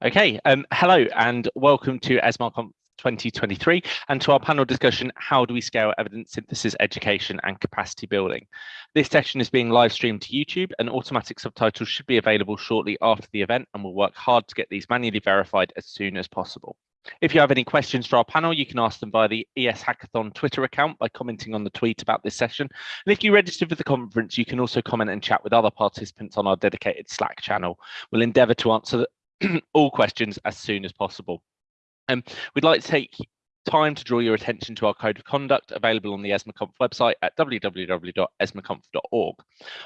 Okay, um, hello and welcome to ESMAR 2023 and to our panel discussion, how do we scale evidence synthesis, education and capacity building? This session is being live streamed to YouTube and automatic subtitles should be available shortly after the event and we'll work hard to get these manually verified as soon as possible. If you have any questions for our panel, you can ask them via the ES Hackathon Twitter account by commenting on the tweet about this session. And if you registered for the conference, you can also comment and chat with other participants on our dedicated Slack channel. We'll endeavour to answer all questions as soon as possible. Um, we'd like to take time to draw your attention to our code of conduct available on the ESMARConf website at www.esmarconf.org.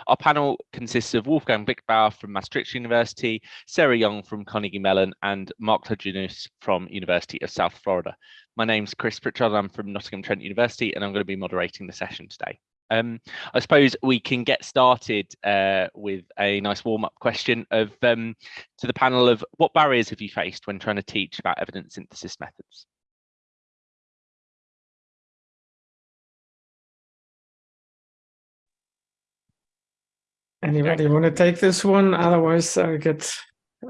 Our panel consists of Wolfgang Viechtbauer from Maastricht University, Sarah Young from Carnegie Mellon, and Mark Lajeunesse from University of South Florida. My name's Chris Pritchard, I'm from Nottingham Trent University, and I'm going to be moderating the session today. Um, I suppose we can get started uh, with a nice warm-up question of um, to the panel of what barriers have you faced when trying to teach about evidence synthesis methods? Anybody want to take this one? Otherwise, I get.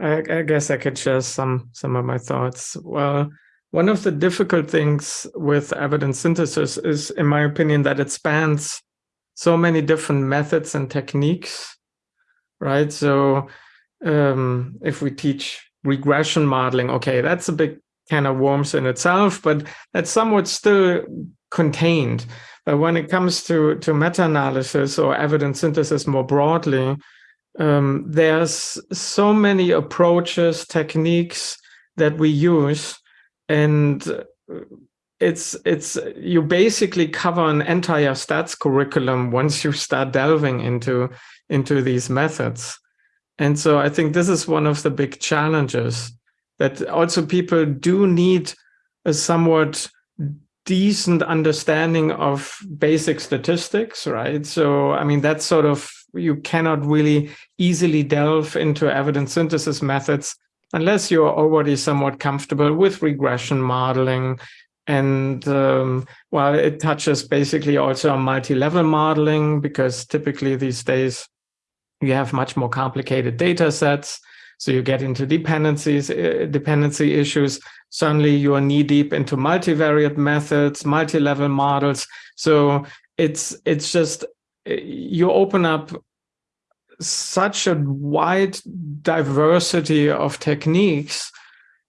I, I guess I could share some some of my thoughts. Well, one of the difficult things with evidence synthesis is, in my opinion, that it spans so many different methods and techniques, right? So um, if we teach regression modeling, okay, that's a big kind of worms in itself, but that's somewhat still contained. But when it comes to, to meta-analysis or evidence synthesis more broadly, um, there's so many approaches, techniques that we use, and it's it's you basically cover an entire stats curriculum once you start delving into into these methods. And so I think this is one of the big challenges that also people do need a somewhat decent understanding of basic statistics, right? So, I mean, that's sort of, you cannot really easily delve into evidence synthesis methods unless you're already somewhat comfortable with regression modeling. And um, well, it touches basically also on multi-level modeling because typically these days you have much more complicated data sets. So you get into dependencies, uh, dependency issues. Suddenly you are knee deep into multivariate methods, multi-level models. So it's it's just uh, you open up such a wide diversity of techniques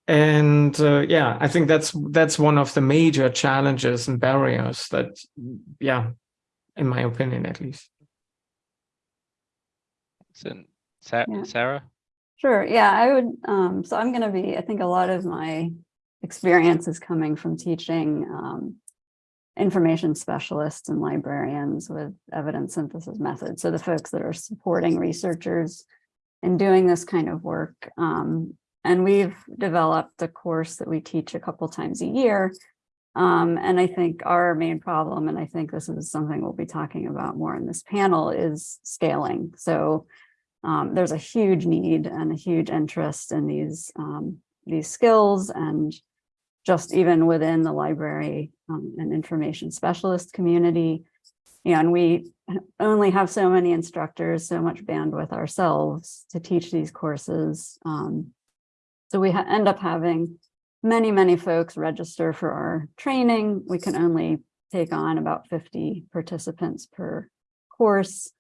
and uh, yeah i think that's that's one of the major challenges and barriers that yeah in my opinion at least so, sarah Sure. Yeah, I would. Um, so I'm going to be, I think a lot of my experience is coming from teaching um, information specialists and librarians with evidence synthesis methods. So the folks that are supporting researchers in doing this kind of work. Um, and we've developed a course that we teach a couple times a year. Um, and I think our main problem, and I think this is something we'll be talking about more in this panel, is scaling. So um, there's a huge need and a huge interest in these um, these skills and just even within the library um, and information specialist community. And we only have so many instructors, so much bandwidth ourselves to teach these courses. Um, so we end up having many, many folks register for our training. We can only take on about 50 participants per course.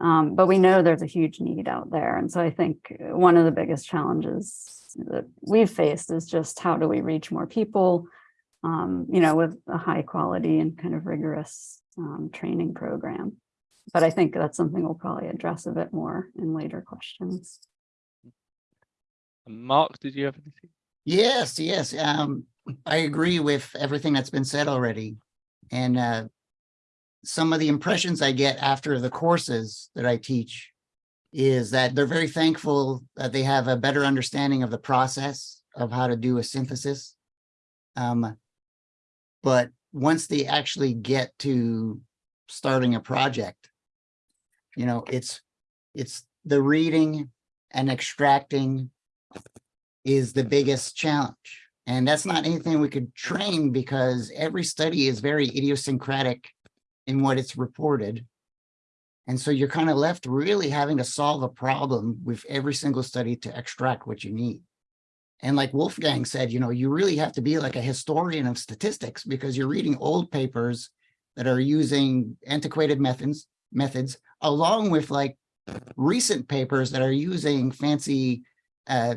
Um, but we know there's a huge need out there. And so I think one of the biggest challenges that we've faced is just how do we reach more people, um, you know, with a high quality and kind of rigorous um, training program. But I think that's something we'll probably address a bit more in later questions. Mark, did you have anything? Yes, yes. Um, I agree with everything that's been said already. And uh, some of the impressions I get after the courses that I teach is that they're very thankful that they have a better understanding of the process of how to do a synthesis. Um, but once they actually get to starting a project, you know, it's it's the reading and extracting is the biggest challenge. And that's not anything we could train because every study is very idiosyncratic in what it's reported. And so you're kind of left really having to solve a problem with every single study to extract what you need. And like Wolfgang said, you know, you really have to be like a historian of statistics because you're reading old papers that are using antiquated methods, methods along with like recent papers that are using fancy uh,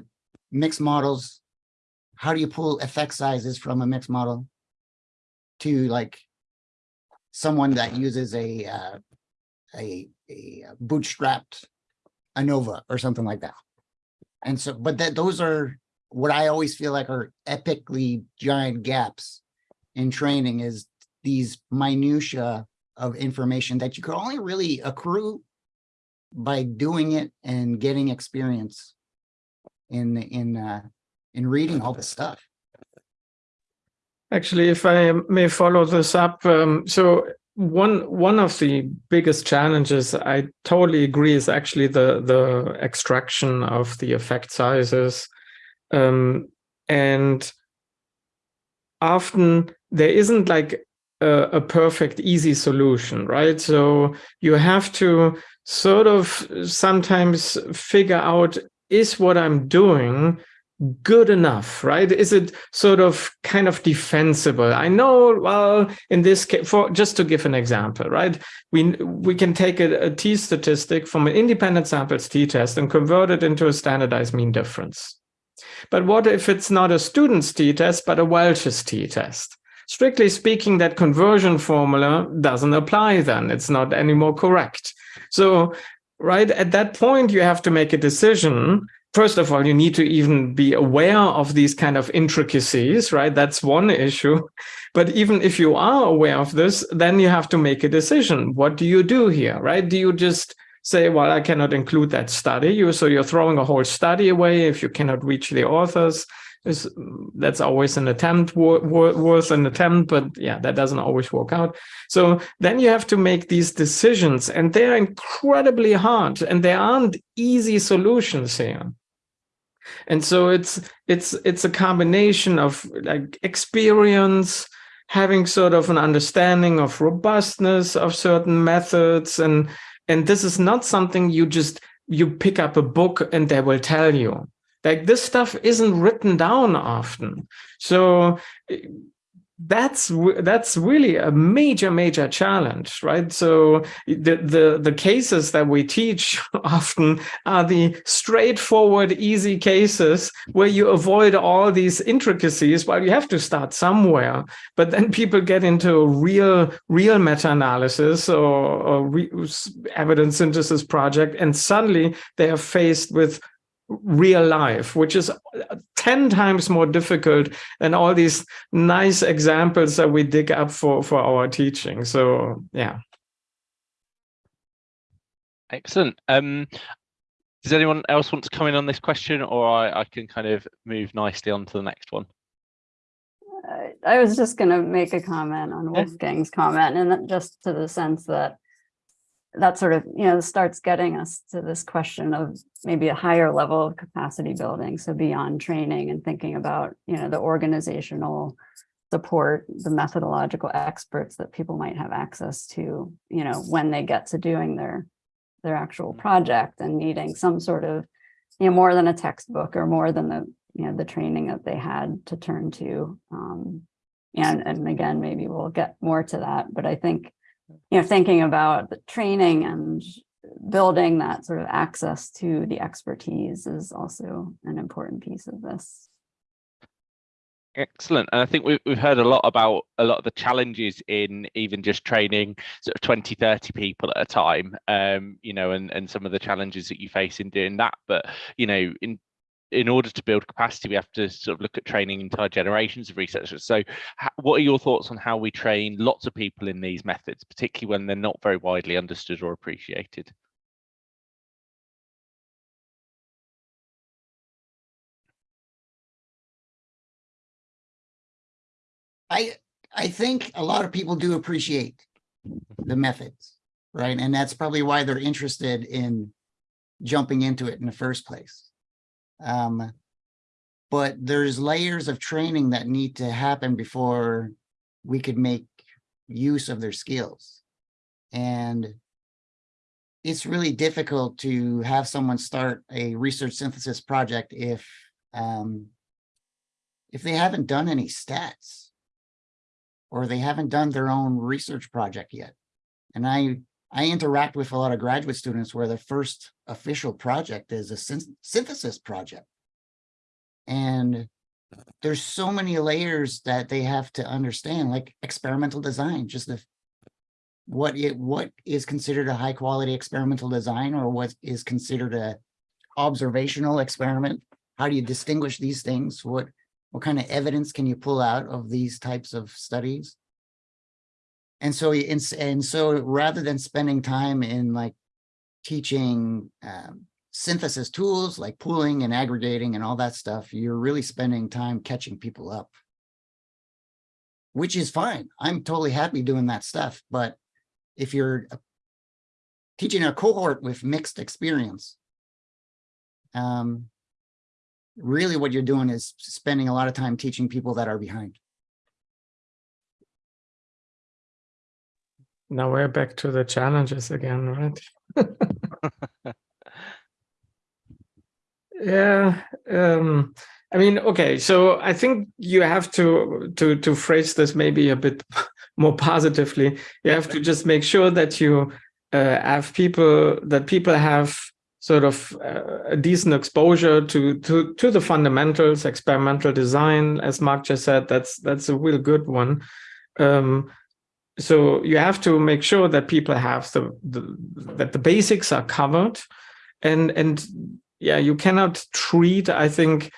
mixed models. How do you pull effect sizes from a mixed model to like someone that uses a uh, a, a bootstrapped ANOVA or something like that. And so, but that those are what I always feel like are epically giant gaps in training is these minutia of information that you could only really accrue by doing it and getting experience in in uh, in reading all this stuff. Actually, if I may follow this up, um, so one one of the biggest challenges I totally agree is actually the the extraction of the effect sizes, um, and often there isn't like a, a perfect easy solution, right? So you have to sort of sometimes figure out is what I'm doing good enough, right? Is it sort of kind of defensible? I know, well, in this case, for just to give an example, right? We we can take a, a t statistic from an independent samples t-test and convert it into a standardized mean difference. But what if it's not a student's t-test, but a Welch's t-test? Strictly speaking, that conversion formula doesn't apply then. It's not anymore correct. So right at that point, you have to make a decision first of all, you need to even be aware of these kind of intricacies, right? That's one issue. But even if you are aware of this, then you have to make a decision. What do you do here, right? Do you just say, well, I cannot include that study. You so you're throwing a whole study away if you cannot reach the authors. Is that's always an attempt worth an attempt, but yeah, that doesn't always work out. So then you have to make these decisions, and they're incredibly hard, and there aren't easy solutions here and so it's it's it's a combination of like experience having sort of an understanding of robustness of certain methods and and this is not something you just you pick up a book and they will tell you like this stuff isn't written down often. So eh, that's that's really a major major challenge right? So eh, the the the cases that we teach often are the straightforward easy cases where you avoid all these intricacies while you have to start somewhere. But then people get into real real meta-analysis or, or evidence synthesis project and suddenly they are faced with real life, which is 10 times more difficult than all these nice examples that we dig up for, for our teaching. So yeah. Excellent. Um, does anyone else want to come in on this question or I, I can kind of move nicely on to the next one? I was just going to make a comment on Wolfgang's comment and just to the sense that that sort of, you know, starts getting us to this question of maybe a higher level of capacity building. So beyond training and thinking about, you know, the organizational support, the methodological experts that people might have access to, you know, when they get to doing their their actual project and needing some sort of, you know, more than a textbook or more than the, you know, the training that they had to turn to. Um, and, and again, maybe we'll get more to that, but I think you know, thinking about the training and building that sort of access to the expertise is also an important piece of this. Excellent. And I think we've, we've heard a lot about a lot of the challenges in even just training sort of 20, 30 people at a time, um, you know, and, and some of the challenges that you face in doing that. But, you know, in in order to build capacity, we have to sort of look at training entire generations of researchers. So what are your thoughts on how we train lots of people in these methods, particularly when they're not very widely understood or appreciated? I I think a lot of people do appreciate the methods, right? And that's probably why they're interested in jumping into it in the first place. Um, but there's layers of training that need to happen before we could make use of their skills. And it's really difficult to have someone start a research synthesis project if um, if they haven't done any stats or they haven't done their own research project yet. And I, I interact with a lot of graduate students where the first official project is a syn synthesis project. And there's so many layers that they have to understand, like experimental design, just the what it what is considered a high quality experimental design or what is considered a observational experiment. How do you distinguish these things? What what kind of evidence can you pull out of these types of studies? And so, and so rather than spending time in like teaching um, synthesis tools like pooling and aggregating and all that stuff, you're really spending time catching people up, which is fine. I'm totally happy doing that stuff. But if you're teaching a cohort with mixed experience, um, really what you're doing is spending a lot of time teaching people that are behind. Now we're back to the challenges again, right? yeah. Um, I mean, okay, so I think you have to to to phrase this maybe a bit more positively. You have to just make sure that you uh, have people that people have sort of uh, a decent exposure to to to the fundamentals, experimental design, as Mark just said. That's that's a real good one. Um, so you have to make sure that people have the, the that the basics are covered. And and yeah you cannot treat i think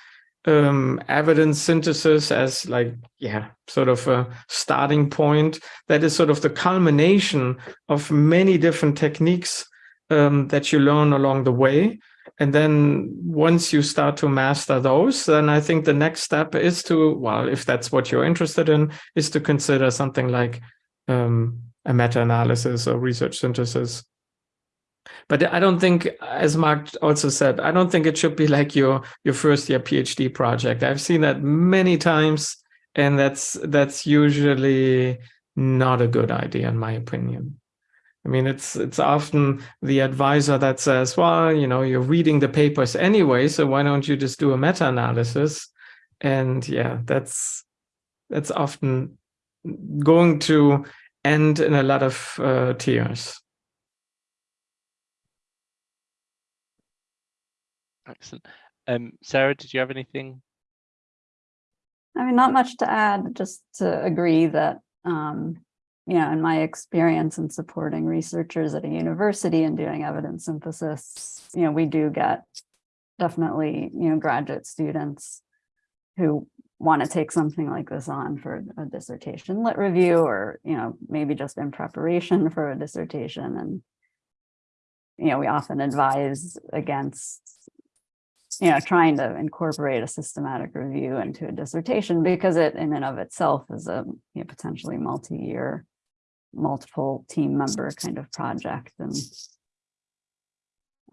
um, evidence synthesis as like yeah sort of a starting point. That is sort of the culmination of many different techniques um, that you learn along the way. And then once you start to master those then i think the next step is to well if that's what you're interested in is to consider something like um, a meta-analysis or research synthesis. But I don't think, as Mark also said, I don't think it should be like your your first year PhD project. I've seen that many times, and that's that's usually not a good idea, in my opinion. I mean, it's it's often the advisor that says, well, you know, you're reading the papers anyway, so why don't you just do a meta-analysis? And yeah, that's that's often going to end in a lot of uh, tears. Excellent. Um, Sarah, did you have anything? I mean, not much to add, just to agree that, um, you know, in my experience in supporting researchers at a university and doing evidence synthesis, you know, we do get definitely, you know, graduate students who want to take something like this on for a dissertation lit review or, you know, maybe just in preparation for a dissertation. And, you know, we often advise against, you know, trying to incorporate a systematic review into a dissertation because it in and of itself is a you know, potentially multi-year, multiple team member kind of project. And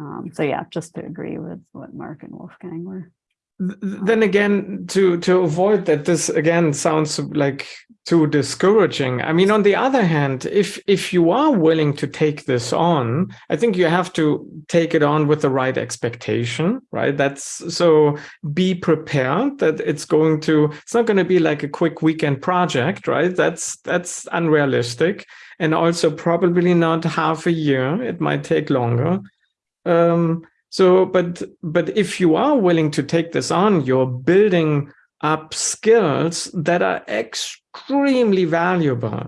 um, so, yeah, just to agree with what Mark and Wolfgang were then again to to avoid that this again sounds like too discouraging. I mean on the other hand if if you are willing to take this on i think you have to take it on with the right expectation right? That's so be prepared that it's going to it's not going to be like a quick weekend project right? That's that's unrealistic. And also probably not half a year. It might take longer. Um so, but but if you are willing to take this on, you're building up skills that are extremely valuable.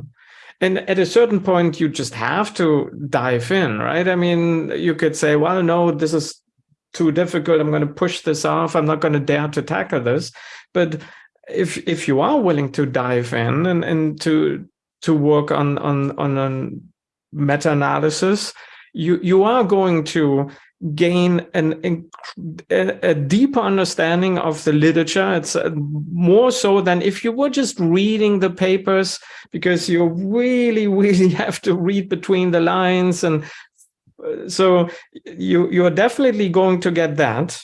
And at a certain point, you just have to dive in, right? I mean, you could say, well, no, this is too difficult. I'm going to push this off. I'm not going to dare to tackle this. But if if you are willing to dive in and, and to to work on on on a meta-analysis, you you are going to gain an, a deeper understanding of the literature. It's uh, more so than if you were just reading the papers, because you really, really have to read between the lines. And uh, so you, you're definitely going to get that.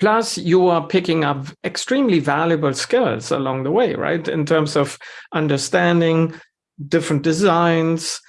Plus, you are picking up extremely valuable skills along the way, right? In terms of understanding different designs,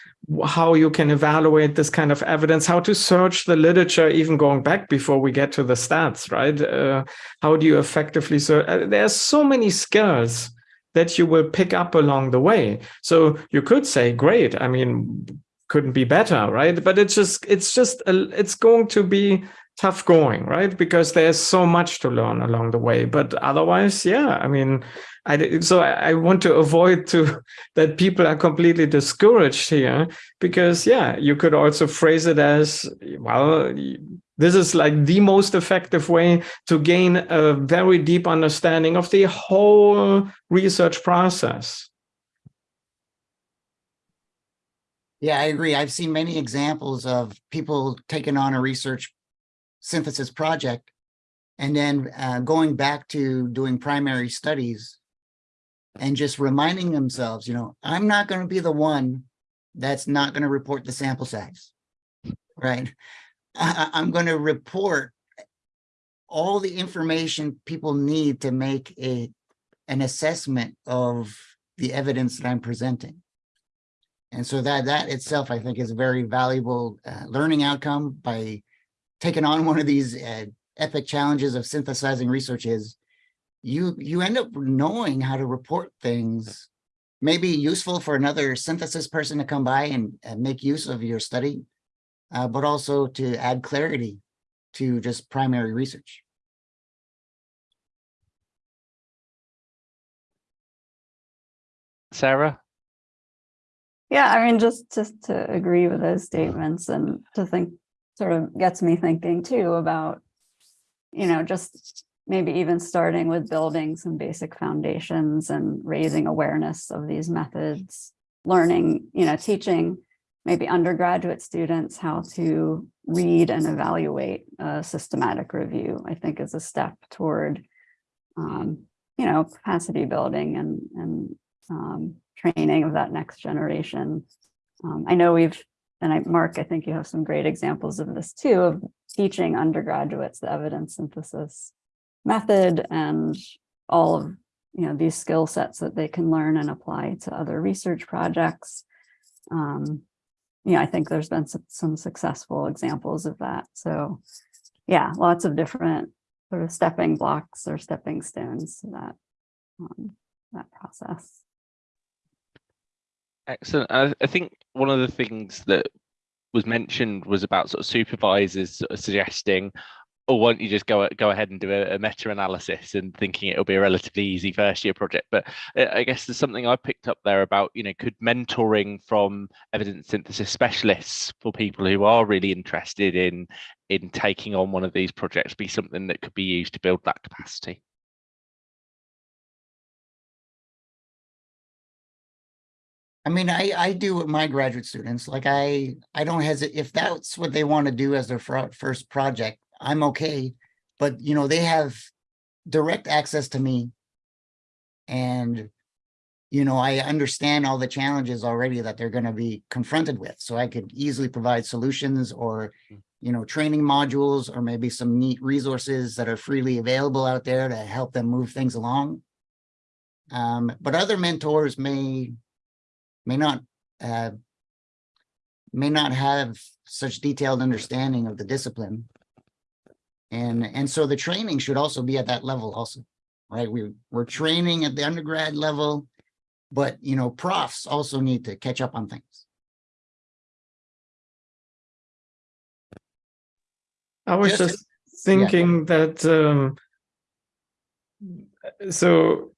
how you can evaluate this kind of evidence, how to search the literature, even going back before we get to the stats, right? Uh, how do you effectively search? Uh, there's so many skills that you will pick up along the way. So you could say, great, I mean, couldn't be better, right? But it's just, it's just, a, it's going to be tough going, right? Because there's so much to learn along the way. But otherwise, yeah, I mean, I, so I, want to avoid to that people are completely discouraged here because yeah, you could also phrase it as, well, this is like the most effective way to gain a very deep understanding of the whole research process. Yeah, I agree. I've seen many examples of people taking on a research synthesis project and then uh, going back to doing primary studies and just reminding themselves, you know, I'm not going to be the one that's not going to report the sample size, right? I, I'm going to report all the information people need to make a an assessment of the evidence that I'm presenting. And so that that itself, I think, is a very valuable uh, learning outcome by taking on one of these uh, epic challenges of synthesizing research is you you end up knowing how to report things maybe useful for another synthesis person to come by and, and make use of your study, uh, but also to add clarity to just primary research. Sarah? Yeah, I mean, just just to agree with those statements and to think sort of gets me thinking too about, you know, just maybe even starting with building some basic foundations and raising awareness of these methods, learning, you know, teaching maybe undergraduate students how to read and evaluate a systematic review, I think is a step toward, um, you know, capacity building and, and um, training of that next generation. Um, I know we've, and I, Mark, I think you have some great examples of this too, of teaching undergraduates the evidence synthesis method and all of you know these skill sets that they can learn and apply to other research projects. Um, yeah, I think there's been some, some successful examples of that. So yeah, lots of different sort of stepping blocks or stepping stones to that, um, that process. Excellent. I, I think one of the things that was mentioned was about sort of supervisors sort of suggesting or won't you just go go ahead and do a, a meta-analysis and thinking it'll be a relatively easy first year project but uh, i guess there's something i picked up there about you know could mentoring from evidence synthesis specialists for people who are really interested in in taking on one of these projects be something that could be used to build that capacity I mean, I, I do with my graduate students, like I, I don't hesitate, if that's what they want to do as their first project, I'm okay. But, you know, they have direct access to me. And, you know, I understand all the challenges already that they're going to be confronted with. So I could easily provide solutions or, mm. you know, training modules or maybe some neat resources that are freely available out there to help them move things along. Um, but other mentors may, may not, uh, may not have such detailed understanding of the discipline. And, and so the training should also be at that level also, right? We, we're training at the undergrad level, but, you know, profs also need to catch up on things. I was just, just thinking yeah. that, um, so,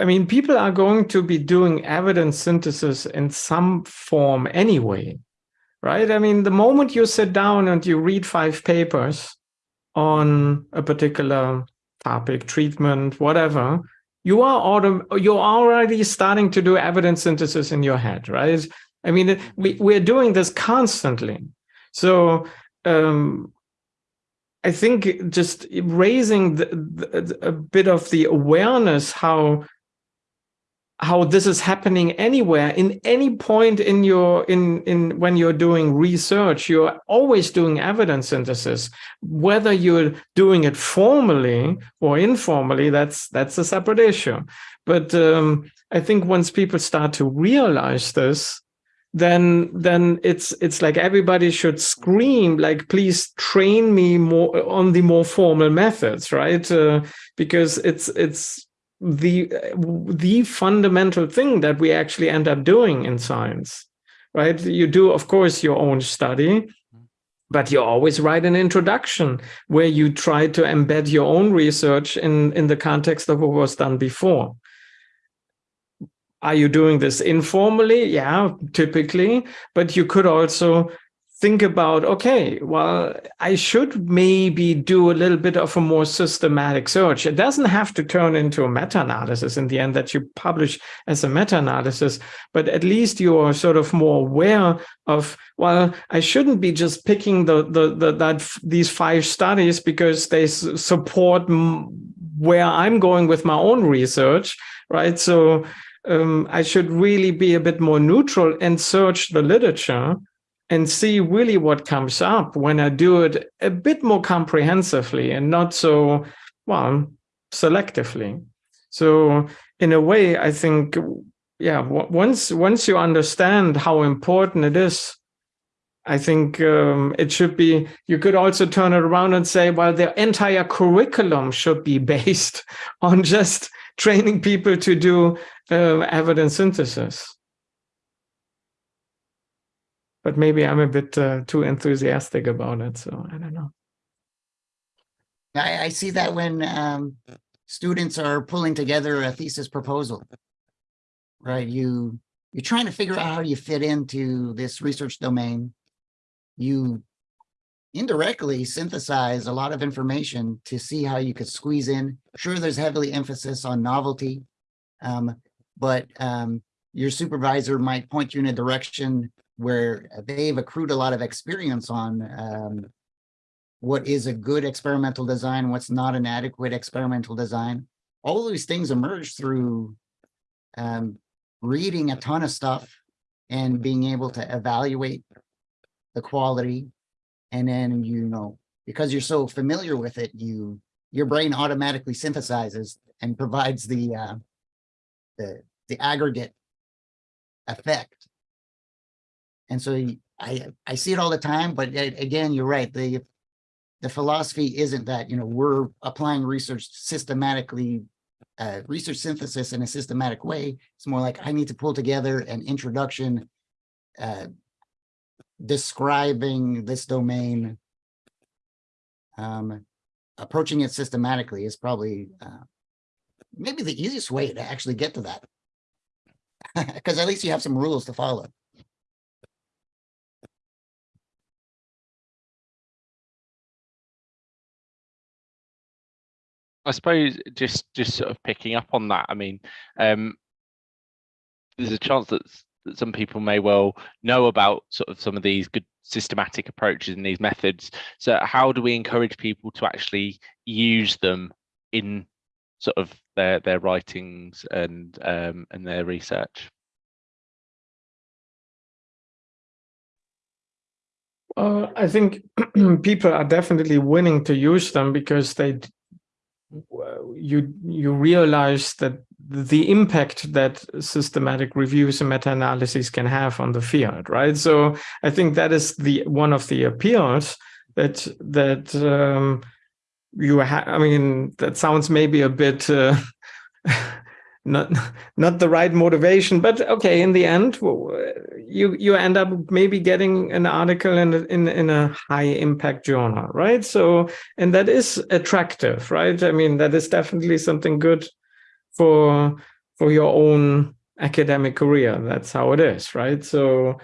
I mean, people are going to be doing evidence synthesis in some form anyway, right? I mean, the moment you sit down and you read five papers, on a particular topic, treatment, whatever, you are you're already starting to do evidence synthesis in your head, right? I mean, we, we're doing this constantly. So um, I think just raising the, the, a bit of the awareness how how this is happening anywhere in any point in your in in when you're doing research you're always doing evidence synthesis. Whether you're doing it formally or informally that's that's a separate issue. But um, i think once people start to realize this then then it's it's like everybody should scream like please train me more on the more formal methods right? Uh, because it's it's the the fundamental thing that we actually end up doing in science right? You do of course your own study but you always write an introduction where you try to embed your own research in in the context of what was done before are you doing this informally? Yeah, typically, but you could also think about, okay, well, I should maybe do a little bit of a more systematic search. It doesn't have to turn into a meta-analysis in the end that you publish as a meta-analysis, but at least you are sort of more aware of, well, I shouldn't be just picking the, the, the that these five studies because they support where I'm going with my own research, right? So um, I should really be a bit more neutral and search the literature and see really what comes up when I do it a bit more comprehensively and not so, well, selectively. So in a way, I think, yeah, once, once you understand how important it is, I think um, it should be, you could also turn it around and say, well, the entire curriculum should be based on just training people to do uh, evidence synthesis. But maybe I'm a bit uh, too enthusiastic about it, so I don't know. I, I see that when um, students are pulling together a thesis proposal, right? You, you're trying to figure out how you fit into this research domain. You indirectly synthesize a lot of information to see how you could squeeze in. Sure, there's heavily emphasis on novelty, um, but um, your supervisor might point you in a direction where they've accrued a lot of experience on um, what is a good experimental design, what's not an adequate experimental design. All these things emerge through um, reading a ton of stuff and being able to evaluate the quality and then you know because you're so familiar with it you your brain automatically synthesizes and provides the uh, the the aggregate effect. And so i i see it all the time but again you're right the the philosophy isn't that you know we're applying research systematically uh, research synthesis in a systematic way. It's more like i need to pull together an introduction uh, describing this domain, um, approaching it systematically is probably uh, maybe the easiest way to actually get to that. Because at least you have some rules to follow. I suppose just just sort of picking up on that. I mean, um, there's a chance that that some people may well know about sort of some of these good systematic approaches and these methods. So how do we encourage people to actually use them in sort of their their writings and um, and their research? Uh, I think people are definitely willing to use them because they you you realize that the impact that systematic reviews and meta-analyses can have on the field, right? So I think that is the one of the appeals that that um, you have. I mean, that sounds maybe a bit uh, not not the right motivation, but okay. In the end, you you end up maybe getting an article in in in a high impact journal, right? So and that is attractive, right? I mean, that is definitely something good for for your own academic career. That's how it is, right? So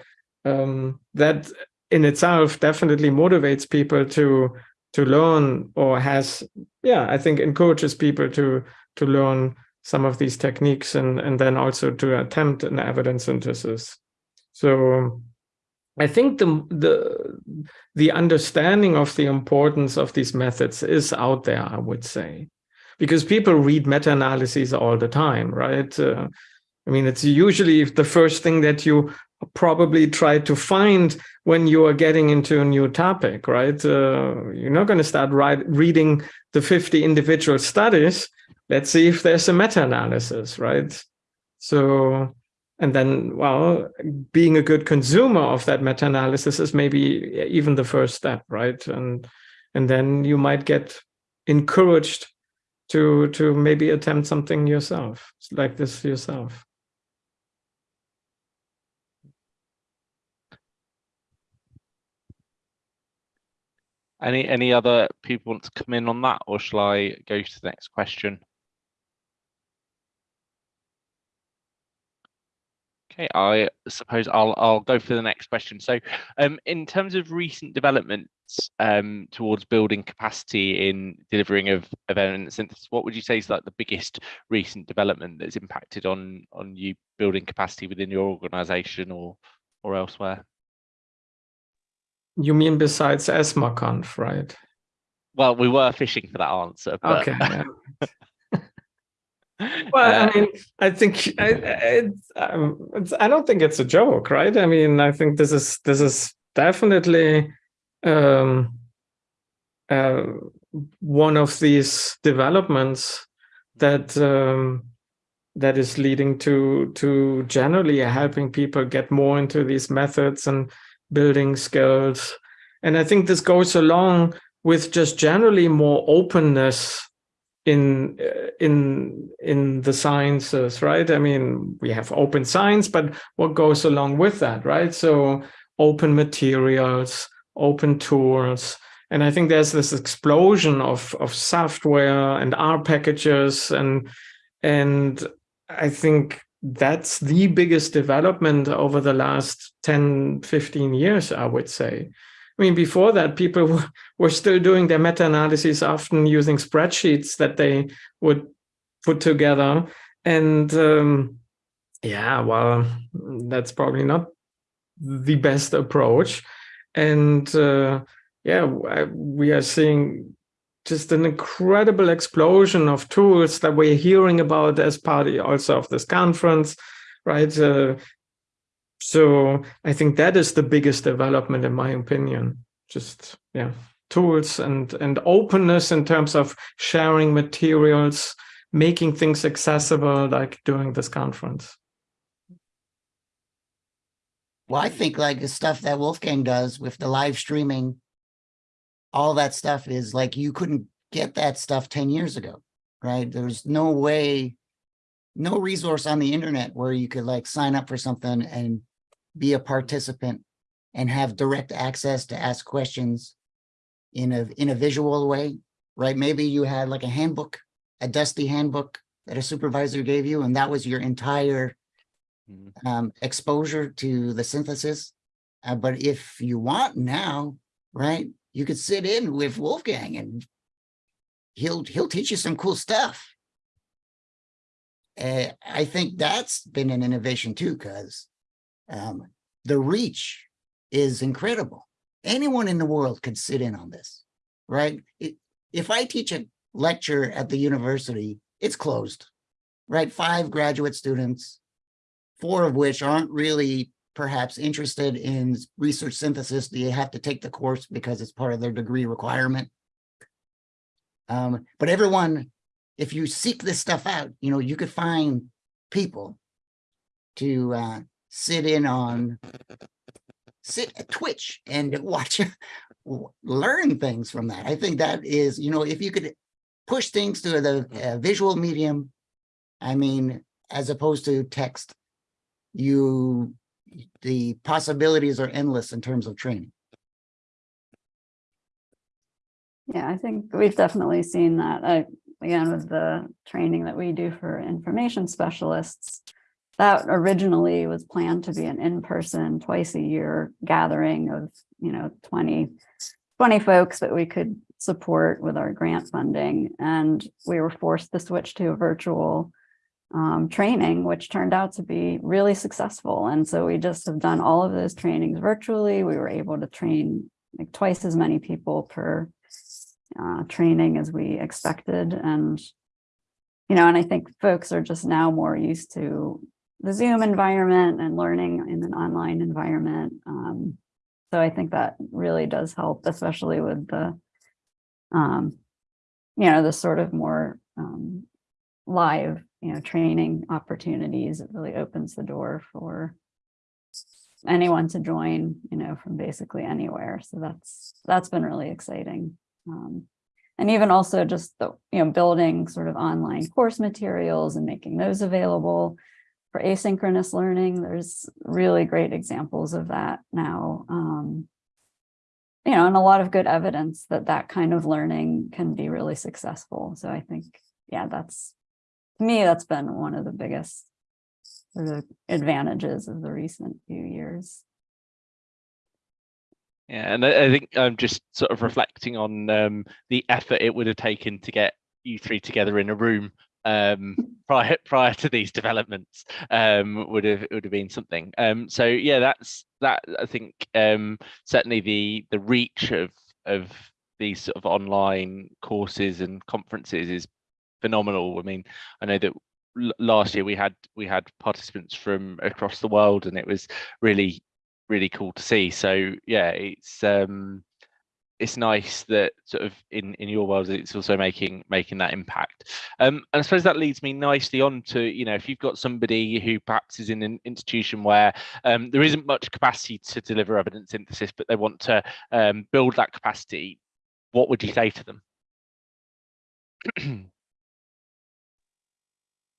um, that in itself definitely motivates people to to learn or has yeah I think encourages people to to learn some of these techniques and and then also to attempt an evidence synthesis. So I think the the the understanding of the importance of these methods is out there, I would say because people read meta-analyses all the time, right? Uh, I mean, it's usually the first thing that you probably try to find when you are getting into a new topic, right? Uh, you're not going to start write, reading the 50 individual studies. Let's see if there's a meta-analysis, right? So and then, well, being a good consumer of that meta-analysis is maybe even the first step, right? And and then you might get encouraged to to maybe attempt something yourself, like this yourself. Any any other people want to come in on that, or shall I go to the next question? Okay, I suppose I'll I'll go for the next question. So, um, in terms of recent developments um, towards building capacity in delivering of, of evidence synthesis, what would you say is like the biggest recent development that's impacted on on you building capacity within your organisation or or elsewhere? You mean besides ESMARConf, right? Well, we were fishing for that answer. But... Okay. well, Uh, I mean, I think I, it's, um, it's, I don't think it's a joke, right? I mean, I think this is this is definitely um, uh, one of these developments that um, that is leading to to generally helping people get more into these methods and building skills. And I think this goes along with just generally more openness in uh, in in the sciences right i mean we have open science but what goes along with that right so open materials open tools and i think there's this explosion of of software and r packages and and i think that's the biggest development over the last 10 15 years i would say I mean, before that, people were still doing their meta-analyses often using spreadsheets that they would put together. And um, yeah, well, that's probably not the best approach. And uh, yeah, we are seeing just an incredible explosion of tools that we're hearing about as part also of this conference, right? Uh, so I think that is the biggest development, in my opinion. Just yeah, tools and and openness in terms of sharing materials, making things accessible, like during this conference. Well, I think like the stuff that Wolfgang does with the live streaming, all that stuff is like you couldn't get that stuff 10 years ago, right? There's no way, no resource on the internet where you could like sign up for something and be a participant and have direct access to ask questions in a in a visual way, right? Maybe you had like a handbook, a dusty handbook that a supervisor gave you, and that was your entire um, exposure to the synthesis. Uh, but if you want now, right, you could sit in with Wolfgang and he'll he'll teach you some cool stuff. Uh, I think that's been an innovation too, because um, the reach is incredible. Anyone in the world could sit in on this, right? It, if I teach a lecture at the university, it's closed, right? Five graduate students, four of which aren't really perhaps interested in research synthesis. They have to take the course because it's part of their degree requirement. Um, but everyone, if you seek this stuff out, you know, you could find people to uh, sit in on, sit at Twitch and watch, learn things from that. I think that is, you know, if you could push things to the uh, visual medium, I mean, as opposed to text, you, the possibilities are endless in terms of training. Yeah, I think we've definitely seen that. I, again, with the training that we do for information specialists, that originally was planned to be an in-person twice a year gathering of, you know, 20, 20 folks that we could support with our grant funding. And we were forced to switch to a virtual um, training, which turned out to be really successful. And so we just have done all of those trainings virtually. We were able to train like twice as many people per uh, training as we expected. And, you know, and I think folks are just now more used to the Zoom environment and learning in an online environment. Um, so I think that really does help, especially with the, um, you know, the sort of more um, live, you know, training opportunities. It really opens the door for anyone to join, you know, from basically anywhere. So that's, that's been really exciting. Um, and even also just the, you know, building sort of online course materials and making those available for asynchronous learning. There's really great examples of that now. Um, you know, and a lot of good evidence that that kind of learning can be really successful. So I think, yeah, that's, to me, that's been one of the biggest sort of advantages of the recent few years. Yeah, and I, I think I'm just sort of reflecting on um, the effort it would have taken to get you three together in a room um, prior prior to these developments um, would have would have been something. Um, so yeah, that's that. I think um, certainly the the reach of of these sort of online courses and conferences is phenomenal. I mean, I know that last year we had we had participants from across the world, and it was really really cool to see. So yeah, it's um it's nice that sort of in in your world it's also making making that impact. Um and I suppose that leads me nicely on to, you know, if you've got somebody who perhaps is in an institution where um there isn't much capacity to deliver evidence synthesis, but they want to um build that capacity, what would you say to them?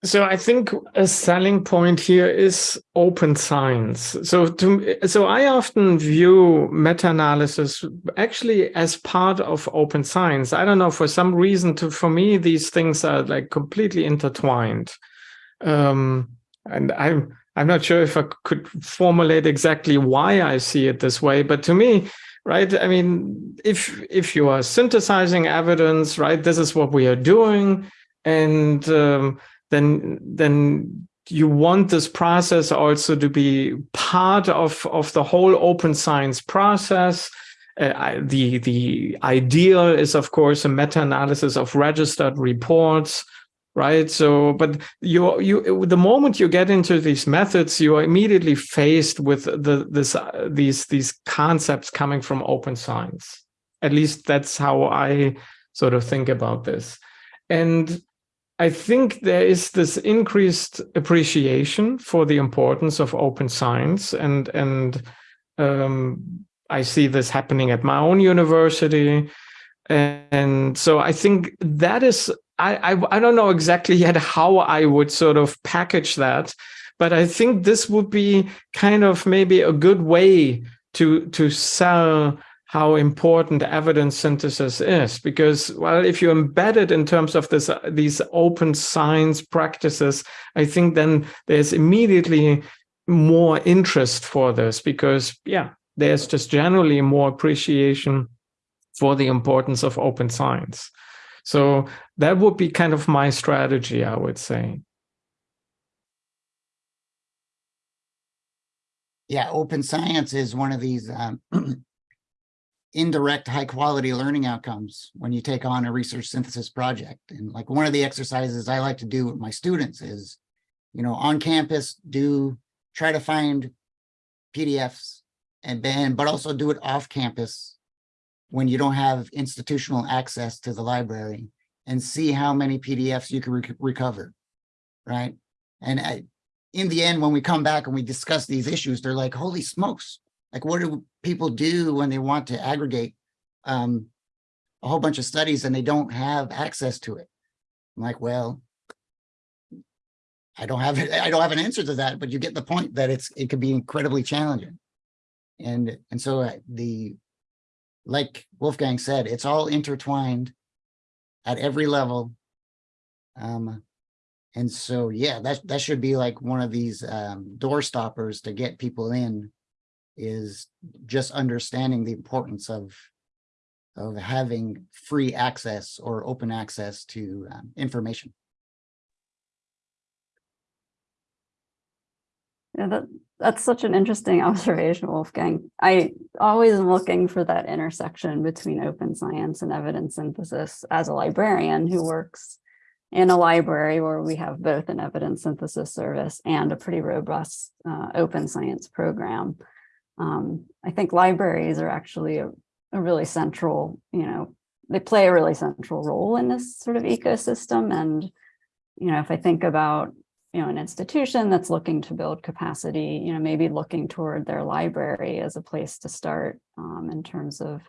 So I think a selling point here is open science. So to so I often view meta-analysis actually as part of open science. I don't know for some reason to for me these things are like completely intertwined. Um, and I'm I'm not sure if I could formulate exactly why I see it this way, but to me, right? I mean, if if you are synthesizing evidence, right, this is what we are doing, and um, then then you want this process also to be part of of the whole open science process. Uh, the the ideal is of course a meta-analysis of registered reports right? So but you you the moment you get into these methods you are immediately faced with the this uh, these these concepts coming from open science. At least that's how i sort of think about this. And I think there is this increased appreciation for the importance of open science, and and um, I see this happening at my own university, and so I think that is I, I I don't know exactly yet how I would sort of package that, but I think this would be kind of maybe a good way to to sell how important evidence synthesis is. Because well if you embed it in terms of this these open science practices i think then there's immediately more interest for this because yeah there's just generally more appreciation for the importance of open science. So that would be kind of my strategy i would say. Yeah, open science is one of these um, indirect high quality learning outcomes when you take on a research synthesis project. And like one of the exercises I like to do with my students is, you know, on campus, do try to find PDFs and then, but also do it off campus when you don't have institutional access to the library and see how many PDFs you can re recover, right? And I, in the end, when we come back and we discuss these issues, they're like, holy smokes, like what do people do when they want to aggregate um, a whole bunch of studies and they don't have access to it? I'm like, well, I don't have. I don't have an answer to that, but you get the point that it's it could be incredibly challenging. And and so uh, the like Wolfgang said, it's all intertwined at every level. Um, and so yeah, that that should be like one of these um, door stoppers to get people in is just understanding the importance of of having free access or open access to um, information. Yeah, that, that's such an interesting observation, Wolfgang. I always am looking for that intersection between open science and evidence synthesis as a librarian who works in a library where we have both an evidence synthesis service and a pretty robust uh, open science program. Um, I think libraries are actually a, a really central, you know, they play a really central role in this sort of ecosystem. And you know, if I think about, you know, an institution that's looking to build capacity, you know, maybe looking toward their library as a place to start um, in terms of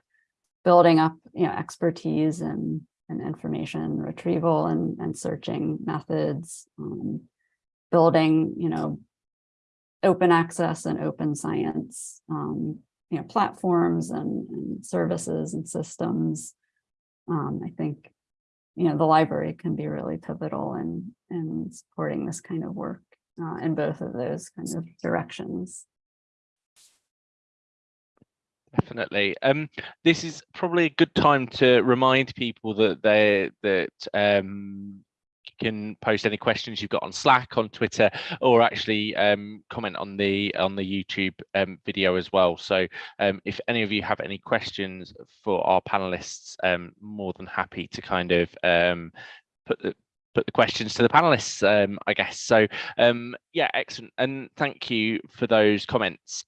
building up, you know, expertise and, and information retrieval and, and searching methods, um, building, you know, open access and open science, um, you know, platforms and, and services and systems. Um, I think, you know, the library can be really pivotal in, in supporting this kind of work uh, in both of those kind of directions. Definitely. Um, this is probably a good time to remind people that they that um, can post any questions you've got on Slack, on Twitter, or actually um, comment on the on the YouTube um, video as well. So um, if any of you have any questions for our panelists, um, more than happy to kind of um, put the put the questions to the panelists, um, I guess. So yeah, excellent. And thank you for those comments.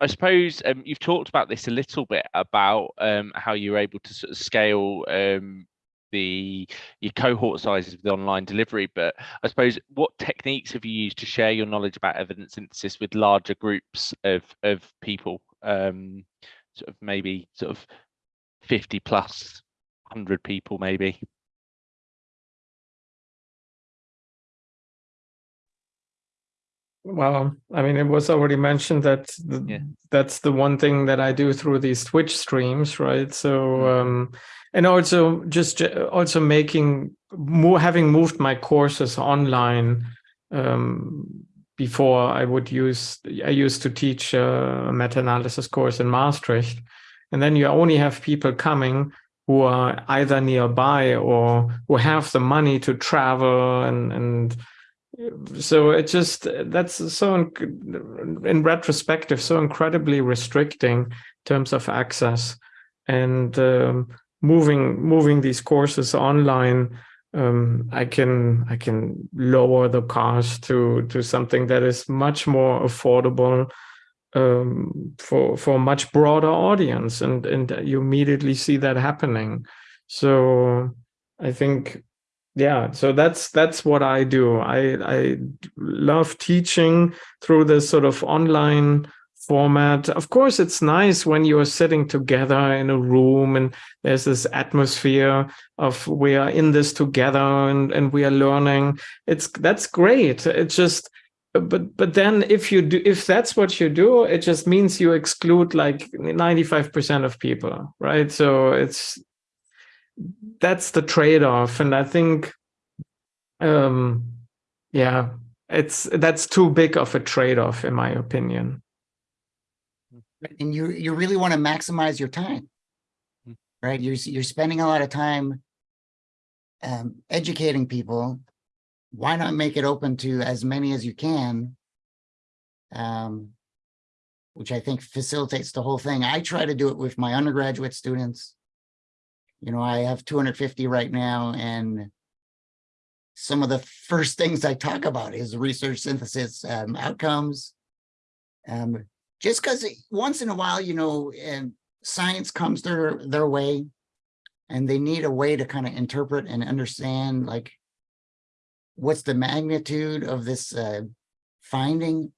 I suppose um, you've talked about this a little bit about um, how you're able to sort of scale um, the your cohort sizes of the online delivery, but I suppose what techniques have you used to share your knowledge about evidence synthesis with larger groups of of people, um, sort of maybe sort of 50 plus 100 people maybe? Well, I mean, it was already mentioned that the, Yeah. that's the one thing that I do through these Twitch streams, right? So, Mm. um, and also just also making more having moved my courses online. Um, before I would use, I used to teach a meta-analysis course in Maastricht, and then you only have people coming who are either nearby or who have the money to travel and and so it just that's so in, in retrospective so incredibly restricting in terms of access and um, moving moving these courses online um, i can i can lower the cost to to something that is much more affordable um, for for a much broader audience. And and you immediately see that happening. So i think yeah so that's that's what i do. I i love teaching through this sort of online format. Of course it's nice when you're sitting together in a room and there's this atmosphere of we are in this together and and we are learning. It's that's great. It's just but but then if you do if that's what you do it just means you exclude like 95 percent of people right? So it's that's the trade-off. And i think um yeah it's that's too big of a trade-off in my opinion and you you really want to maximize your time. Mm. right you're you're spending a lot of time um, educating people. Why not make it open to as many as you can? Um, which i think facilitates the whole thing. I try to do it with my undergraduate students. You know i have 250 right now and some of the first things i talk about is research synthesis um, outcomes. Um, just because once in a while, you know, and science comes their their way, and they need a way to kind of interpret and understand, like, what's the magnitude of this uh, finding.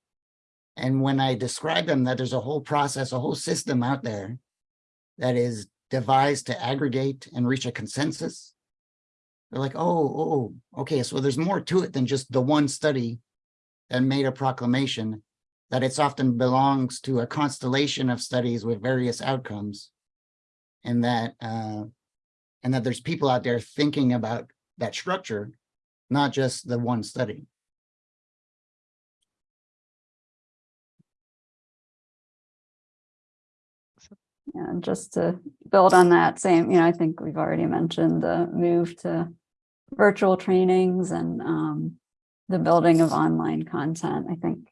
And when I describe them, that there's a whole process, a whole system out there that is devised to aggregate and reach a consensus. They're like, oh, oh, okay, so there's more to it than just the one study that made a proclamation that it's often belongs to a constellation of studies with various outcomes and that uh, and that there's people out there thinking about that structure, not just the one study. Yeah, and just to build on that same, you know, I think we've already mentioned the move to virtual trainings and um, the building of online content. I think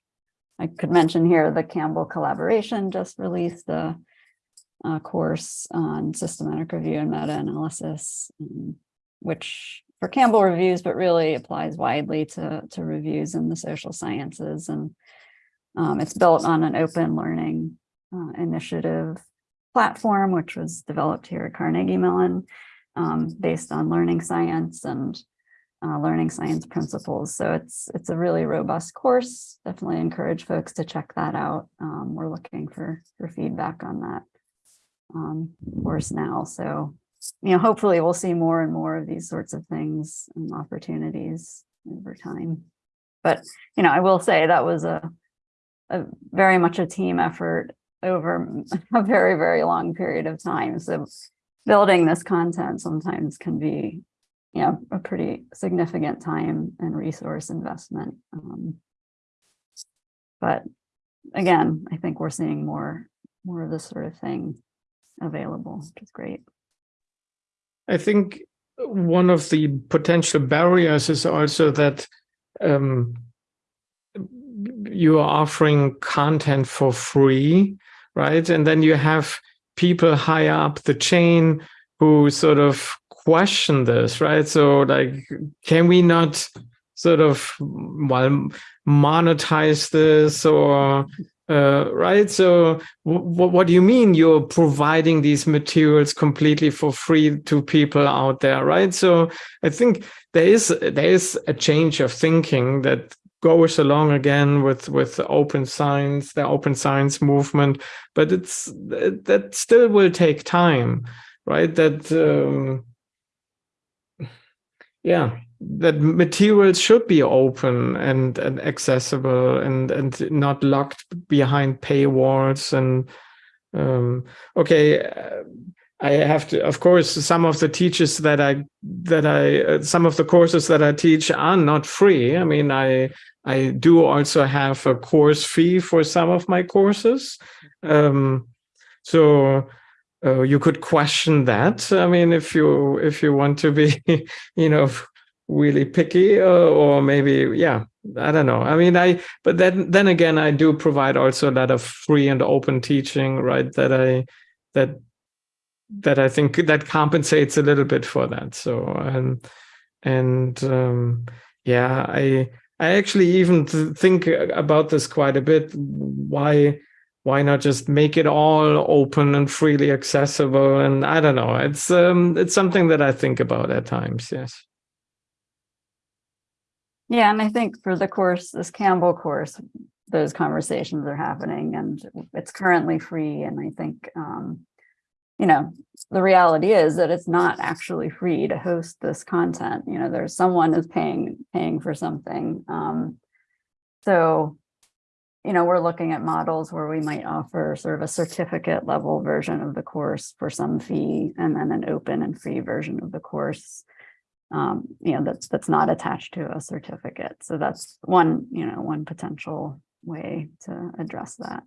I could mention here the Campbell collaboration just released a, a course on systematic review and meta-analysis, um, which for Campbell reviews, but really applies widely to, to reviews in the social sciences. And um, it's built on an open learning uh, initiative platform, which was developed here at Carnegie Mellon, um, based on learning science and uh, learning science principles. So it's it's a really robust course. Definitely encourage folks to check that out. Um, we're looking for for feedback on that um, course now. So you know, hopefully we'll see more and more of these sorts of things and opportunities over time. But you know, I will say that was a a very much a team effort over a very very long period of time. So building this content sometimes can be you know, a pretty significant time and resource investment. Um, but again, I think we're seeing more, more of this sort of thing available, which is great. I think one of the potential barriers is also that um, you are offering content for free, right? And then you have people higher up the chain who sort of question this, right? So like, can we not sort of well monetize this or uh, right? So what do you mean you're providing these materials completely for free to people out there, right? So I think there is there is a change of thinking that goes along again with with open science, the open science movement, but it's that still will take time, right? That um, yeah that materials should be open and, and accessible and and not locked behind paywalls and um, okay uh, I have to of course some of the teachers that I that I uh, some of the courses that I teach are not free I mean I I do also have a course fee for some of my courses um, so uh, you could question that. I mean, if you if you want to be, you know, really picky, uh, or maybe, yeah, I don't know. I mean, I but then then again, I do provide also a lot of free and open teaching, right? That I that that I think that compensates a little bit for that. So and and um, yeah, I I actually even think about this quite a bit. Why why not just make it all open and freely accessible? And I don't know, it's um, it's something that I think about at times. Yes. Yeah, and I think for the course, this Campbell course, those conversations are happening and it's currently free. And I think, um, you know, the reality is that it's not actually free to host this content. You know, there's someone is paying paying for something. Um, so you know, we're looking at models where we might offer sort of a certificate level version of the course for some fee and then an open and free version of the course, um, you know, that's that's not attached to a certificate. So that's one, you know, one potential way to address that.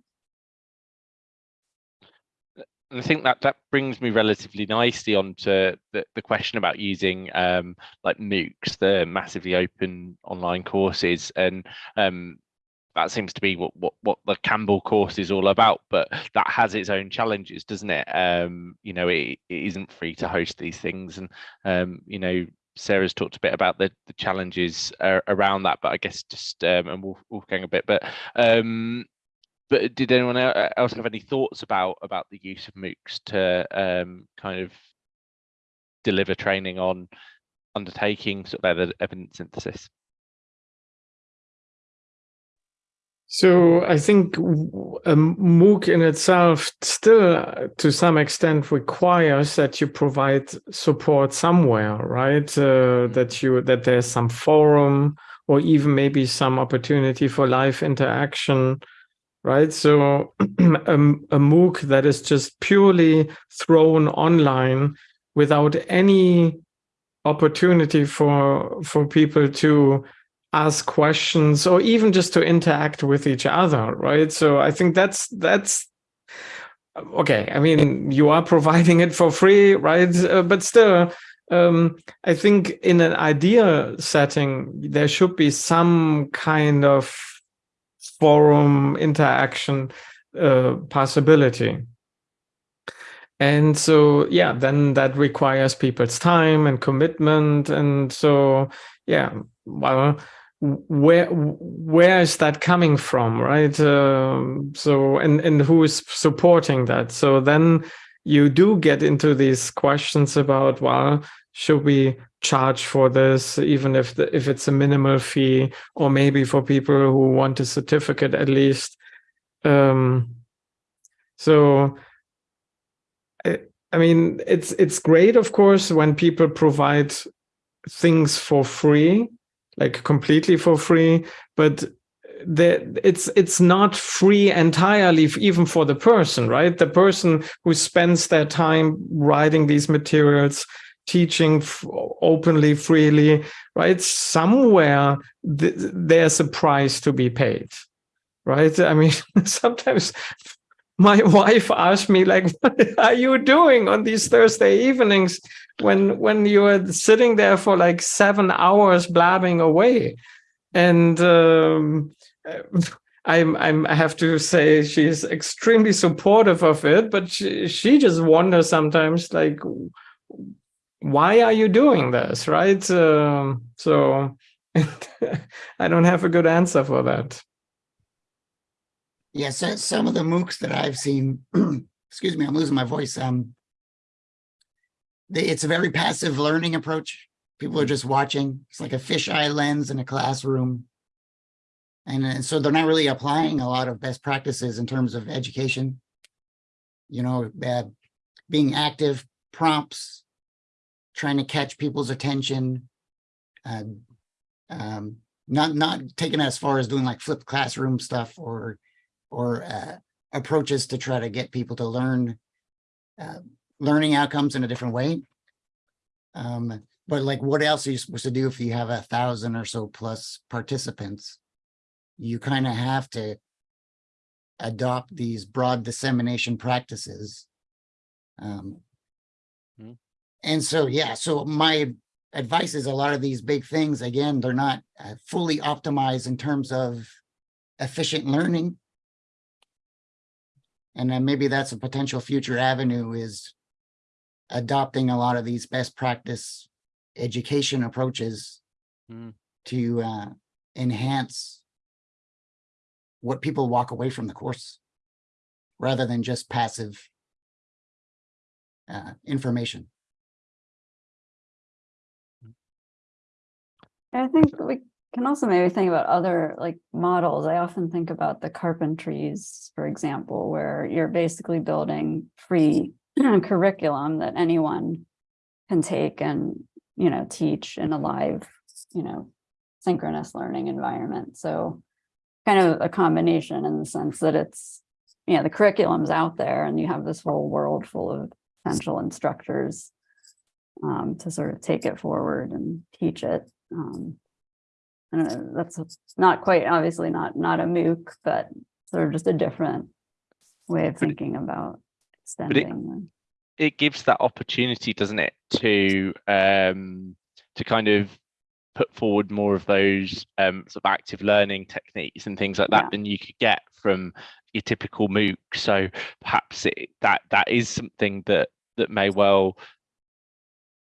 And I think that that brings me relatively nicely onto the, the question about using um, like MOOCs, the massively open online courses, and um, that seems to be what, what what the Campbell course is all about. But that has its own challenges, doesn't it? Um, you know, it, it isn't free to host these things, and um, you know, Sarah's talked a bit about the the challenges uh, around that. But I guess just um, and we'll we'll a bit, but um, but did anyone else have any thoughts about about the use of MOOCs to um, kind of deliver training on undertaking sort of evidence synthesis? So I think a MOOC in itself still, to some extent, requires that you provide support somewhere, right? Uh, mm-hmm. that you that there's some forum or even maybe some opportunity for live interaction, right? So a, um, a MOOC that is just purely thrown online without any opportunity for for people to ask questions or even just to interact with each other right? So i think that's that's okay i mean you are providing it for free right? Uh, but still um, i think in an ideal setting there should be some kind of forum interaction uh, possibility. And so yeah then that requires people's time and commitment. And so yeah well where where is that coming from right um, so and and who is supporting that so then you do get into these questions about well should we charge for this, even if the, if it's a minimal fee, or maybe for people who want a certificate at least. Um, so, I, I mean, it's it's great, of course, when people provide things for free, like completely for free, but the, it's it's not free entirely even for the person right? The person who spends their time writing these materials teaching openly freely right? Somewhere th there's a price to be paid right? I mean sometimes my wife asked me like what are you doing on these thursday evenings when when you're sitting there for like seven hours blabbing away and um, I'm, I'm, I have to say she's extremely supportive of it, but she, she just wonders sometimes like, why are you doing this, right? Uh, so I don't have a good answer for that. Yes, yeah, so some of the MOOCs that I've seen, excuse me, I'm losing my voice. Um, they, it's a very passive learning approach. People are just watching. It's like a fisheye lens in a classroom. And, and so they're not really applying a lot of best practices in terms of education. You know, uh, being active, prompts, trying to catch people's attention, uh, um, not not taking as far as doing like flipped classroom stuff or or uh, approaches to try to get people to learn uh, learning outcomes in a different way. Um, but like, what else are you supposed to do if you have a thousand or so plus participants? you kind of have to adopt these broad dissemination practices. Um, mm. And so, yeah, so my advice is a lot of these big things, again, they're not uh, fully optimized in terms of efficient learning. And then maybe that's a potential future avenue is adopting a lot of these best practice education approaches mm. to uh, enhance what people walk away from the course rather than just passive uh, information. I think we can also maybe think about other like models. I often think about the carpentries, for example, where you're basically building free curriculum that anyone can take and, you know, teach in a live, you know, synchronous learning environment. So kind of a combination in the sense that it's, you know, the curriculum's out there and you have this whole world full of potential instructors um, to sort of take it forward and teach it. Um, I don't know, that's not quite, obviously not, not a MOOC, but sort of just a different way of thinking about extending. It, it gives that opportunity, doesn't it, to um, to kind of put forward more of those um, sort of active learning techniques and things like that yeah. than you could get from your typical MOOC. So perhaps it, that that is something that that may well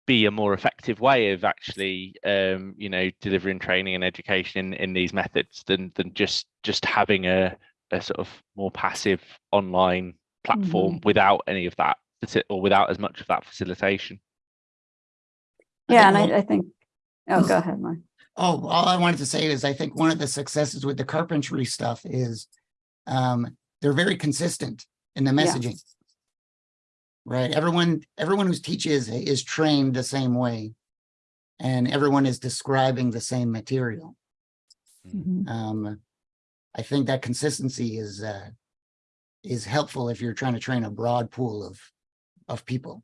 be a more effective way of actually um, you know delivering training and education in, in these methods than than just just having a, a sort of more passive online platform mm -hmm. without any of that or without as much of that facilitation. Yeah, and I, I think Oh, go ahead, Mark. Oh, all I wanted to say is I think one of the successes with the carpentry stuff is um, they're very consistent in the messaging. Yeah. Right. Everyone, everyone who teaches is trained the same way. And everyone is describing the same material. Mm -hmm. um, I think that consistency is uh, is helpful if you're trying to train a broad pool of of people.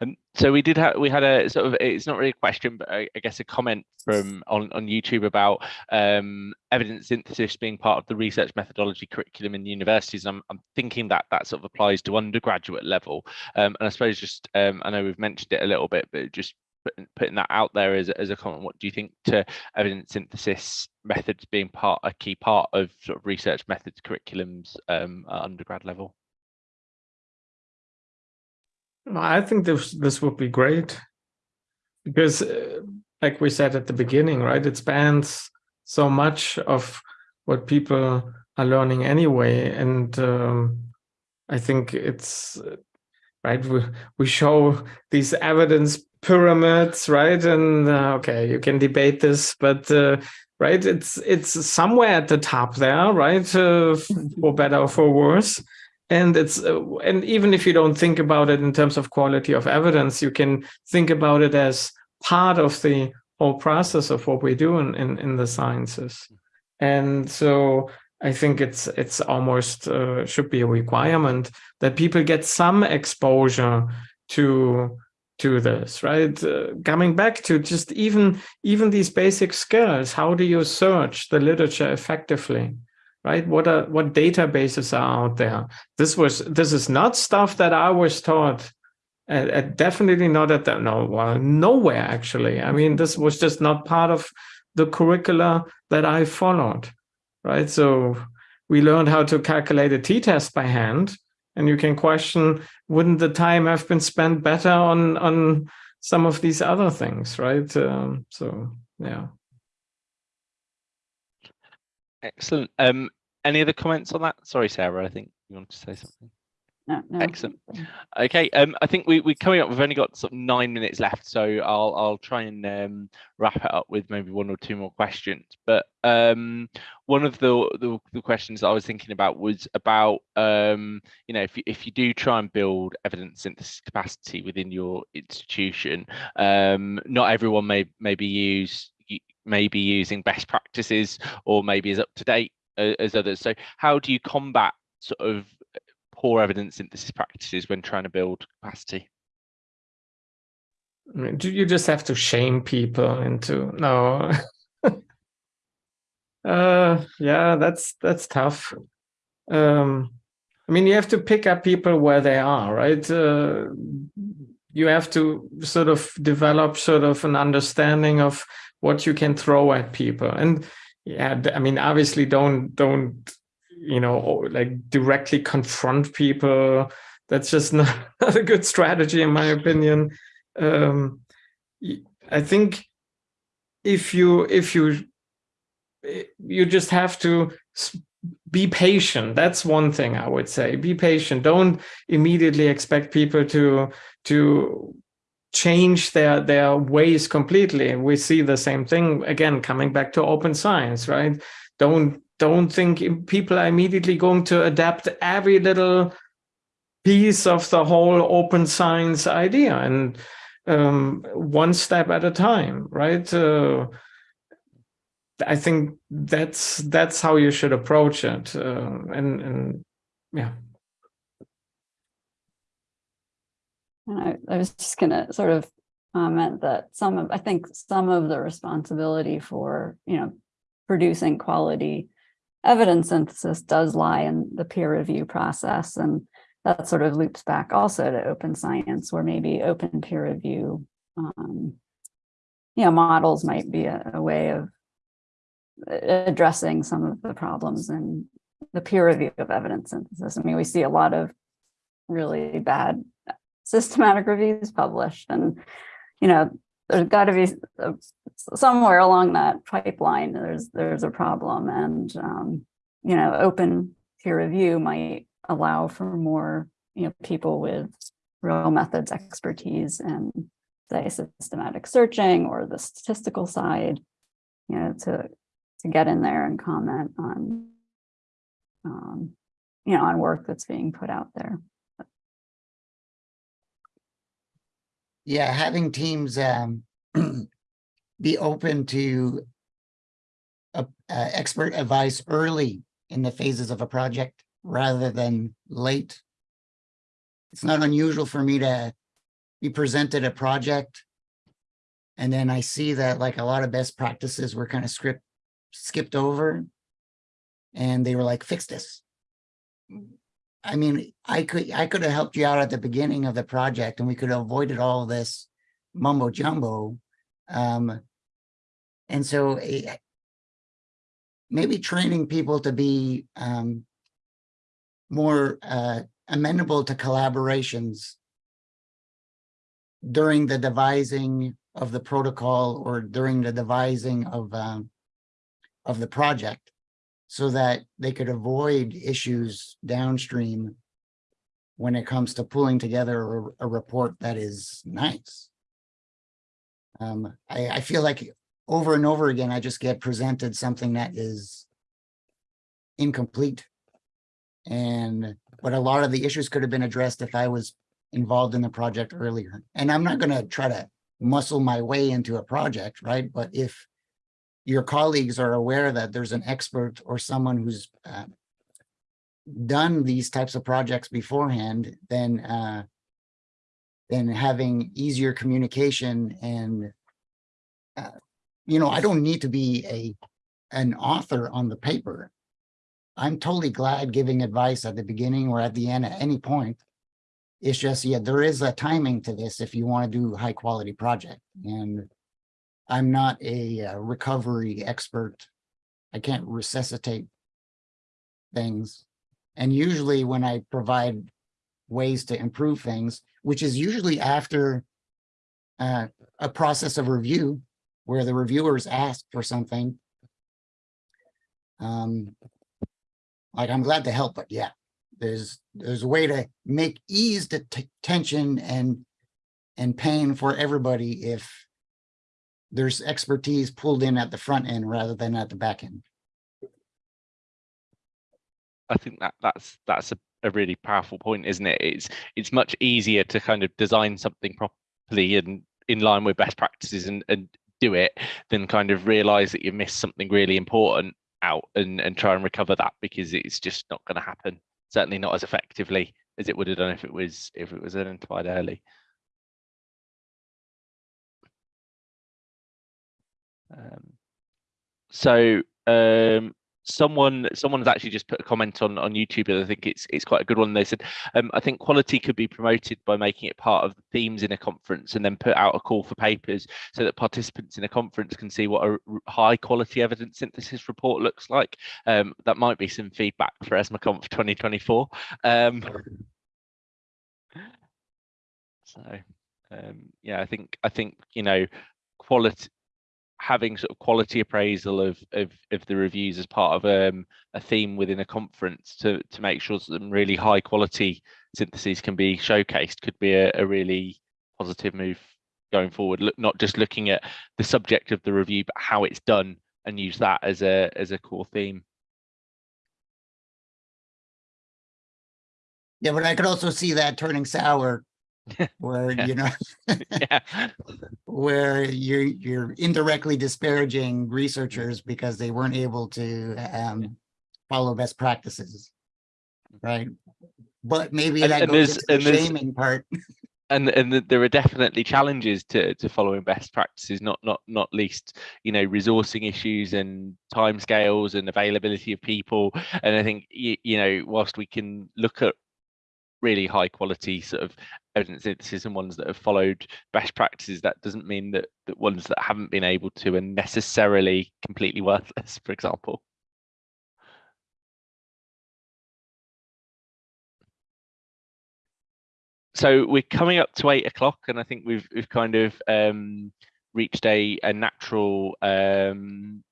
Um, so we did have we had a sort of it's not really a question, but I, I guess a comment from on on YouTube about um, evidence synthesis being part of the research methodology curriculum in universities. I'm I'm thinking that that sort of applies to undergraduate level, um, and I suppose just um, I know we've mentioned it a little bit, but just putting, that out there as as a comment. What do you think to evidence synthesis methods being part a key part of sort of research methods curriculums um, at undergrad level? I think this this would be great because, uh, like we said at the beginning, right? It spans so much of what people are learning anyway, and um, I think it's right? We, we show these evidence pyramids, right? And uh, okay, you can debate this, but uh, right, it's it's somewhere at the top there, right? Uh, for better or for worse. And it's uh, and even if you don't think about it in terms of quality of evidence, you can think about it as part of the whole process of what we do in in, in the sciences. And so I think it's it's almost uh, should be a requirement that people get some exposure to to this, right? Uh, coming back to just even even these basic skills. How do you search the literature effectively? Right? What are what databases are out there? This was this is not stuff that I was taught. Uh, uh, definitely not at that no well nowhere actually. I mean this was just not part of the curricula that I followed right? So we learned how to calculate a t-test by hand, and you can question, wouldn't the time have been spent better on on some of these other things, right? Um, so yeah. Excellent. Um, any other comments on that? Sorry, Sarah, I think you wanted to say something. No, no. Excellent. Okay, um, I think we, we're coming up, we've only got sort of nine minutes left, so I'll, I'll try and um, wrap it up with maybe one or two more questions. But um, one of the, the, the questions I was thinking about was about, um, you know, if you, if you do try and build evidence synthesis capacity within your institution, um, not everyone may maybe use maybe using best practices or maybe as up to date uh, as others. So how do you combat sort of poor evidence synthesis practices when trying to build capacity? Do you just have to shame people into no? uh, yeah, that's that's tough. Um, I mean, you have to pick up people where they are, right? Uh, you have to sort of develop sort of an understanding of what you can throw at people, and yeah, I mean, obviously, don't don't you know like directly confront people. That's just not, not a good strategy in my opinion. Um i think if you if you you just have to be patient. That's one thing i would say. Be patient. Don't immediately expect people to to change their their ways completely we see the same thing again coming back to open science right don't don't think people are immediately going to adapt every little piece of the whole open science idea and um, one step at a time, right? Uh, I think that's that's how you should approach it, uh, and and yeah. And I, I was just gonna sort of comment that some of I think some of the responsibility for you know producing quality evidence synthesis does lie in the peer review process. And that sort of loops back also to open science where maybe open peer review, um, you know, models might be a, a way of addressing some of the problems in the peer review of evidence synthesis. I mean, we see a lot of really bad systematic reviews published and, you know, there's got to be somewhere along that pipeline there's there's a problem and um, you know open peer review might allow for more you know people with real methods expertise and say systematic searching or the statistical side you know to to get in there and comment on um, you know on work that's being put out there Yeah, having teams um, be open to uh, uh, expert advice early in the phases of a project rather than late. It's not unusual for me to be presented a project and then I see that like a lot of best practices were kind of script skipped over and they were like, fix this. I mean, I could I could have helped you out at the beginning of the project and we could have avoided all this mumbo jumbo. Um, and so eh, maybe training people to be um, more uh, amenable to collaborations during the devising of the protocol or during the devising of um, of the project so that they could avoid issues downstream when it comes to pulling together a, a report that is nice. Um, I, I feel like over and over again, I just get presented something that is incomplete. And, but a lot of the issues could have been addressed if I was involved in the project earlier. And I'm not gonna try to muscle my way into a project, right? But if your colleagues are aware that there's an expert or someone who's uh, done these types of projects beforehand, then uh, then having easier communication and uh, you know, I don't need to be a an author on the paper. I'm totally glad giving advice at the beginning or at the end at any point. It's just, yeah, there is a timing to this if you want to do high quality project. And I'm not a uh, recovery expert. I can't resuscitate things. And usually when I provide ways to improve things, which is usually after uh, a process of review where the reviewers ask for something. Um, like I'm glad to help, but yeah, there's there's a way to make ease the tension and and pain for everybody if there's expertise pulled in at the front end rather than at the back end. I think that that's that's a, a really powerful point, isn't it? It's it's much easier to kind of design something properly and in line with best practices and, and do it than kind of realize that you missed something really important out and, and try and recover that because it's just not going to happen. Certainly not as effectively as it would have done if it was if it was identified early. Um, so um, someone someone's actually just put a comment on on YouTube and I think it's it's quite a good one. They said, um, I think quality could be promoted by making it part of the themes in a conference and then put out a call for papers so that participants in a conference can see what a high quality evidence synthesis report looks like. Um, that might be some feedback for ESMARConf 2024. Um, so um, yeah, I think I think you know quality having sort of quality appraisal of of, of the reviews as part of um, a theme within a conference to to make sure some really high quality syntheses can be showcased could be a, a really positive move going forward. Look, not just looking at the subject of the review, but how it's done, and use that as a as a core theme. Yeah, but I could also see that turning sour where, you know, yeah, where you're, you're indirectly disparaging researchers because they weren't able to um, follow best practices. Right? But maybe And- that and goes into the shaming part. and and th- there are definitely challenges to to following best practices not not not least you know resourcing issues and time scales and availability of people and i think you, you know whilst we can look at really high quality sort of evidence synthesis and ones that have followed best practices that doesn't mean that that ones that haven't been able to are necessarily completely worthless for example. So we're coming up to eight o'clock and i think we've we've kind of um reached a a natural um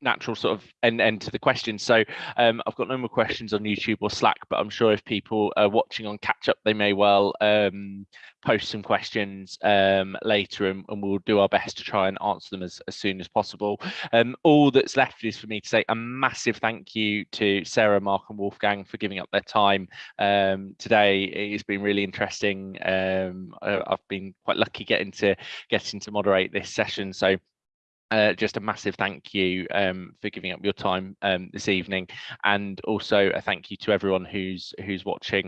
natural sort of end, end to the question. so um i've got no more questions on youtube or slack but i'm sure if people are watching on catch up they may well um post some questions um later and, and we'll do our best to try and answer them as, as soon as possible um all that's left is for me to say a massive thank you to sarah mark and wolfgang for giving up their time um, today. It's been really interesting. Um, I've been quite lucky getting to getting to moderate this session. So uh, just a massive thank you um, for giving up your time um, this evening, and also a thank you to everyone who's who's watching